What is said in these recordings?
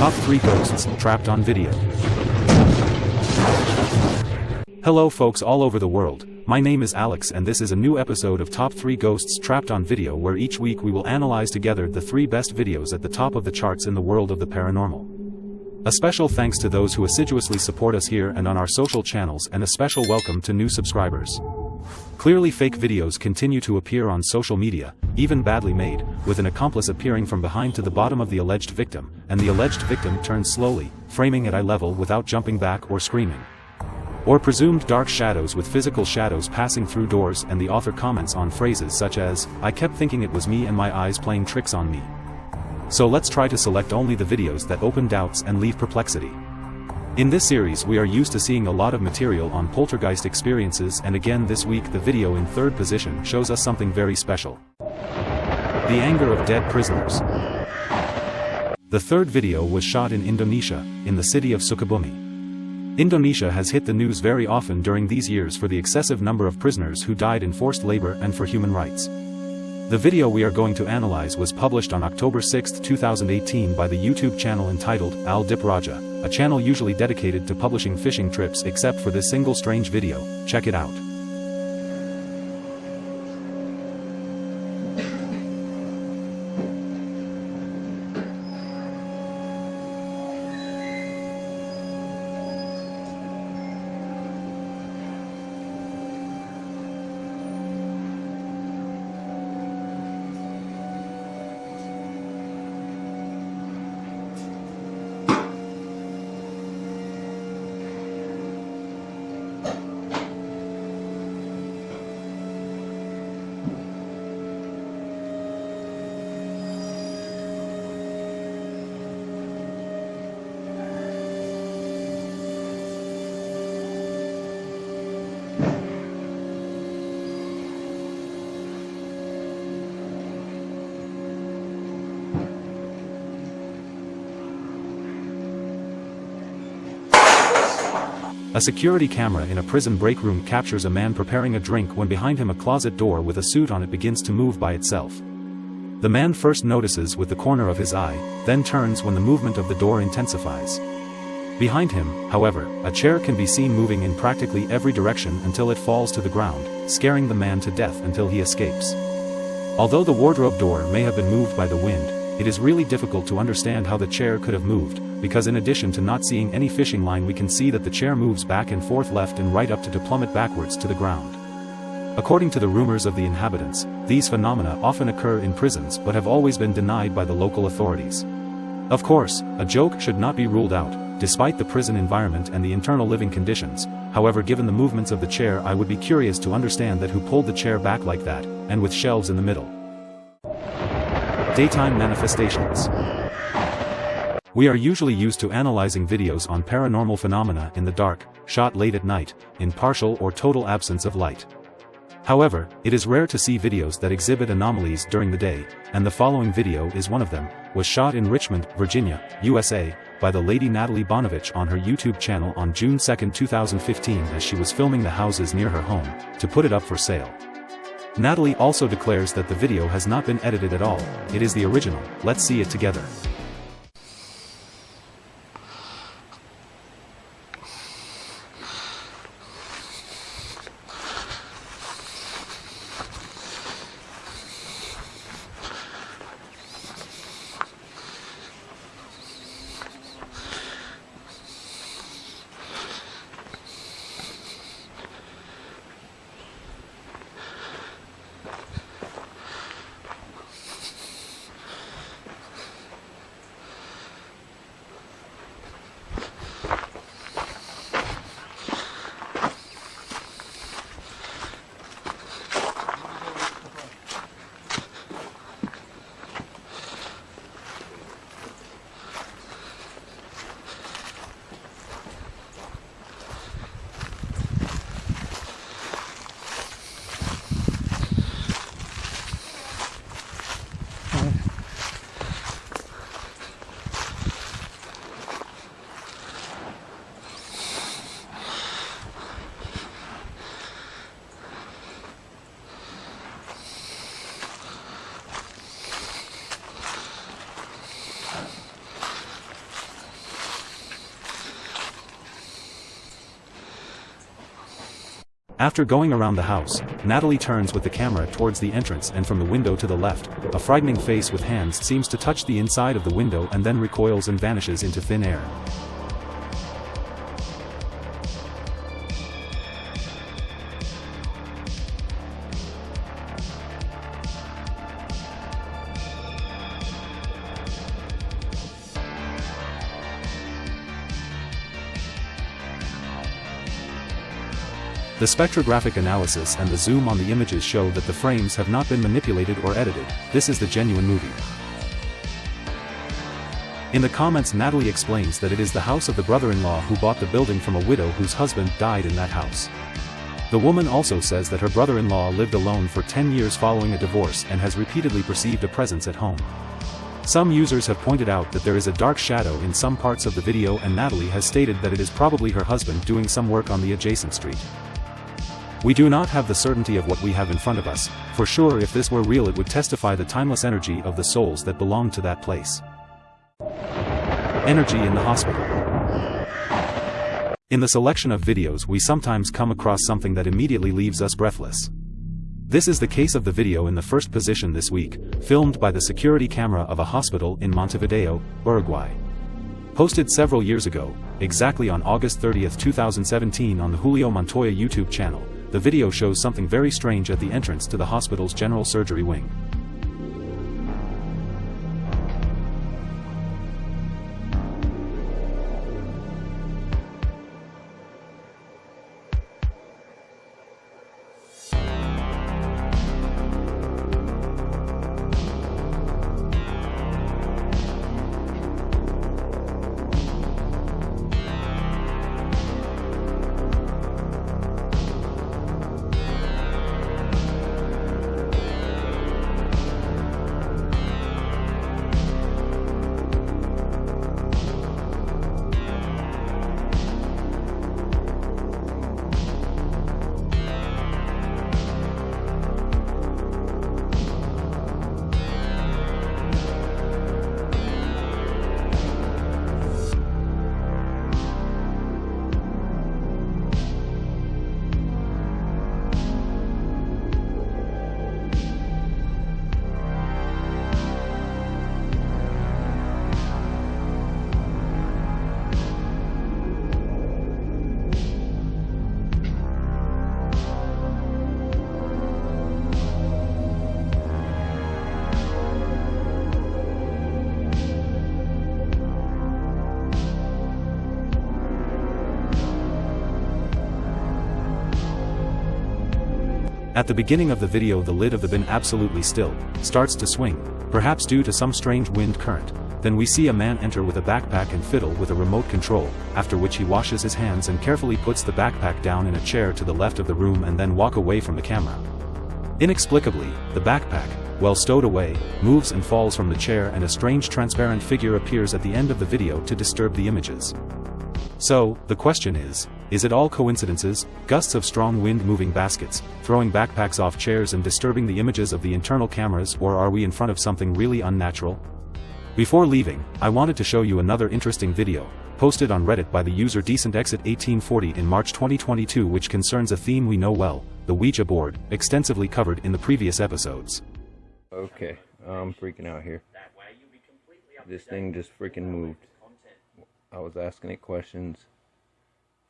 Top 3 Ghosts Trapped on Video. Hello folks all over the world, my name is Alex and this is a new episode of Top 3 Ghosts Trapped on Video where each week we will analyze together the 3 best videos at the top of the charts in the world of the paranormal. A special thanks to those who assiduously support us here and on our social channels and a special welcome to new subscribers. Clearly fake videos continue to appear on social media, even badly made, with an accomplice appearing from behind to the bottom of the alleged victim, and the alleged victim turns slowly, framing at eye level without jumping back or screaming. Or presumed dark shadows with physical shadows passing through doors and the author comments on phrases such as, I kept thinking it was me and my eyes playing tricks on me. So let's try to select only the videos that open doubts and leave perplexity. In this series we are used to seeing a lot of material on poltergeist experiences and again this week the video in third position shows us something very special. The anger of dead prisoners. The third video was shot in Indonesia, in the city of Sukabumi. Indonesia has hit the news very often during these years for the excessive number of prisoners who died in forced labor and for human rights. The video we are going to analyze was published on October 6, 2018 by the YouTube channel entitled Al Dip Raja, a channel usually dedicated to publishing fishing trips except for this single strange video, check it out. A security camera in a prison break room captures a man preparing a drink when behind him a closet door with a suit on it begins to move by itself. The man first notices with the corner of his eye, then turns when the movement of the door intensifies. Behind him, however, a chair can be seen moving in practically every direction until it falls to the ground, scaring the man to death until he escapes. Although the wardrobe door may have been moved by the wind, it is really difficult to understand how the chair could have moved, because in addition to not seeing any fishing line we can see that the chair moves back and forth left and right up to plummet backwards to the ground. According to the rumors of the inhabitants, these phenomena often occur in prisons but have always been denied by the local authorities. Of course, a joke should not be ruled out, despite the prison environment and the internal living conditions, however given the movements of the chair I would be curious to understand that who pulled the chair back like that, and with shelves in the middle. Daytime Manifestations we are usually used to analyzing videos on paranormal phenomena in the dark, shot late at night, in partial or total absence of light. However, it is rare to see videos that exhibit anomalies during the day, and the following video is one of them, was shot in Richmond, Virginia, USA, by the lady Natalie Bonovich on her YouTube channel on June 2, 2015 as she was filming the houses near her home, to put it up for sale. Natalie also declares that the video has not been edited at all, it is the original, let's see it together. After going around the house, Natalie turns with the camera towards the entrance and from the window to the left, a frightening face with hands seems to touch the inside of the window and then recoils and vanishes into thin air. The spectrographic analysis and the zoom on the images show that the frames have not been manipulated or edited, this is the genuine movie. In the comments Natalie explains that it is the house of the brother-in-law who bought the building from a widow whose husband died in that house. The woman also says that her brother-in-law lived alone for 10 years following a divorce and has repeatedly perceived a presence at home. Some users have pointed out that there is a dark shadow in some parts of the video and Natalie has stated that it is probably her husband doing some work on the adjacent street. We do not have the certainty of what we have in front of us, for sure if this were real it would testify the timeless energy of the souls that belong to that place. Energy in the hospital. In the selection of videos we sometimes come across something that immediately leaves us breathless. This is the case of the video in the first position this week, filmed by the security camera of a hospital in Montevideo, Uruguay. Posted several years ago, exactly on August 30, 2017 on the Julio Montoya YouTube channel, the video shows something very strange at the entrance to the hospital's general surgery wing. At the beginning of the video the lid of the bin absolutely still, starts to swing, perhaps due to some strange wind current, then we see a man enter with a backpack and fiddle with a remote control, after which he washes his hands and carefully puts the backpack down in a chair to the left of the room and then walk away from the camera. Inexplicably, the backpack, well stowed away, moves and falls from the chair and a strange transparent figure appears at the end of the video to disturb the images. So, the question is, is it all coincidences, gusts of strong wind moving baskets, throwing backpacks off chairs and disturbing the images of the internal cameras or are we in front of something really unnatural? Before leaving, I wanted to show you another interesting video, posted on Reddit by the user DecentExit1840 in March 2022 which concerns a theme we know well, the Ouija board, extensively covered in the previous episodes. Okay, I'm freaking out here. This thing just freaking moved. I was asking it questions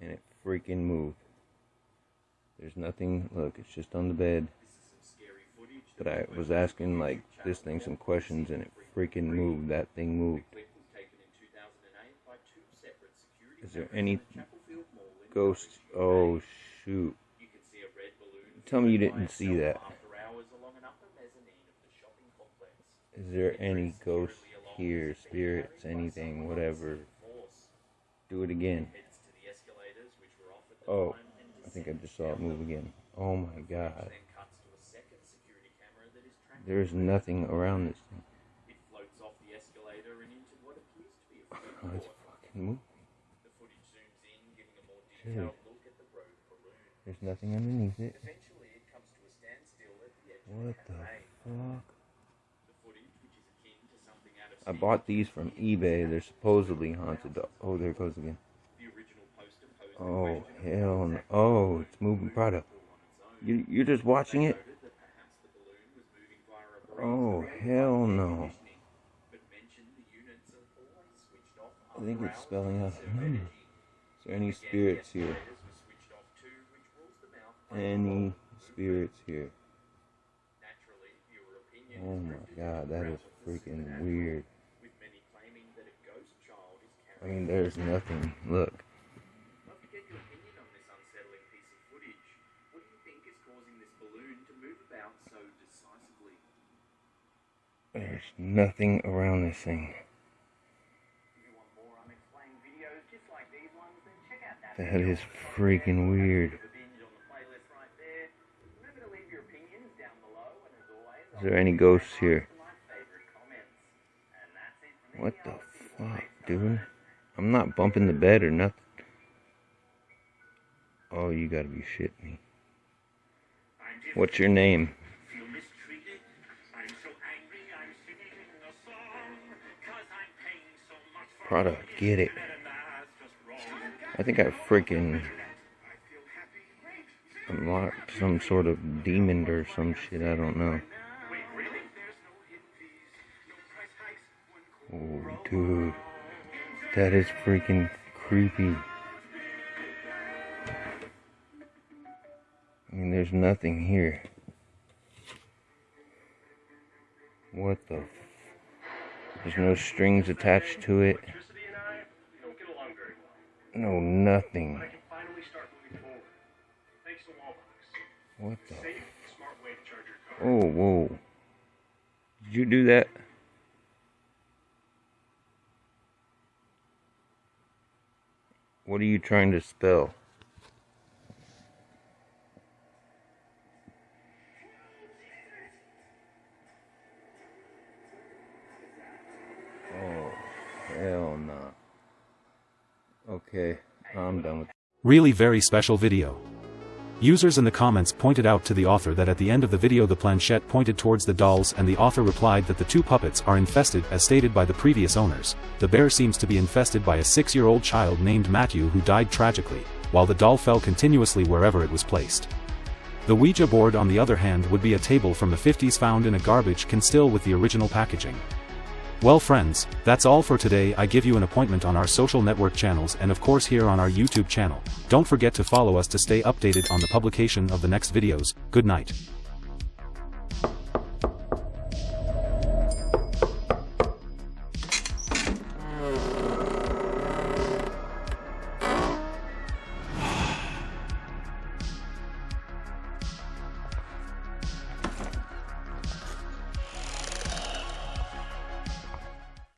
and it freaking move. There's nothing, look, it's just on the bed. But I was asking like this thing some questions and it freaking moved. That thing moved. Is there any ghosts? Oh shoot. Tell me you didn't see that. Is there any ghosts here, spirits, anything, whatever? Do it again. Oh, I think I just saw it move again. Oh my god. There's nothing around this thing. it floats off the escalator and into what appears Oh, it's fucking moving. Dude. There's nothing underneath it. What the fuck? I bought these from eBay. They're supposedly haunted. Oh, there it goes again. Oh, hell no. Oh, it's moving product. You, you're just watching it? Oh, hell no. I think it's spelling out number. Is there any spirits here? Any spirits here? Oh my god, that is freaking weird. I mean, there's nothing. Look. Love to get your opinion on this unsettling piece of footage. What do you think is causing this balloon to move about so decisively? There's nothing around this thing. That is freaking weird. Is there any ghosts here? What the fuck, dude? I'm not bumping the bed or nothing. Oh, you gotta be shitting me. What's your name? Prada, get it. I think I freaking unlocked some sort of demon or some shit. I don't know. Oh, dude. That is freaking creepy. I mean, there's nothing here. What the? There's no strings attached to it. No, nothing. What the? Oh, whoa. Did you do that? What are you trying to spell? Oh, hell no. Okay, I'm done with Really very special video. Users in the comments pointed out to the author that at the end of the video the planchette pointed towards the dolls and the author replied that the two puppets are infested as stated by the previous owners. The bear seems to be infested by a six-year-old child named Matthew who died tragically, while the doll fell continuously wherever it was placed. The Ouija board on the other hand would be a table from the 50s found in a garbage can still with the original packaging. Well friends, that's all for today I give you an appointment on our social network channels and of course here on our YouTube channel. Don't forget to follow us to stay updated on the publication of the next videos, good night.